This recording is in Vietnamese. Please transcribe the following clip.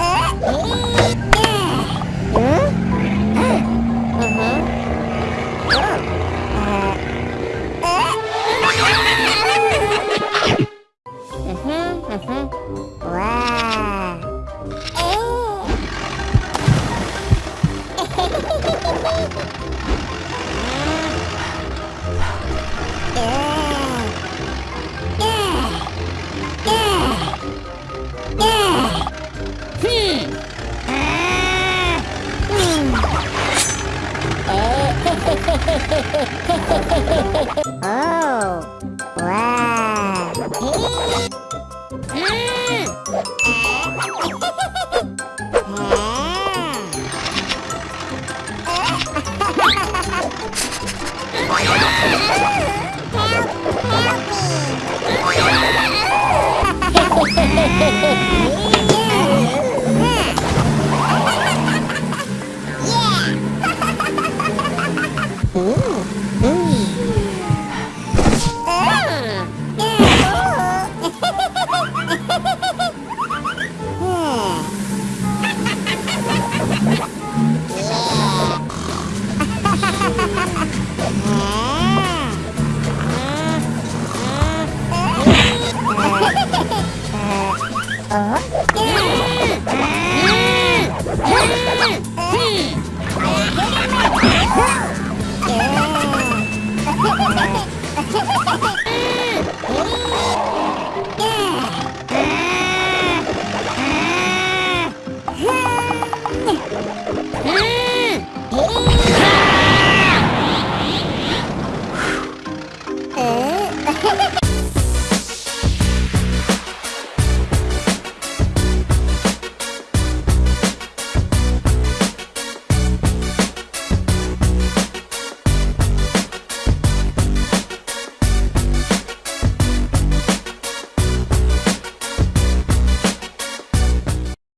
Oh! Oh. Wow. help, help me!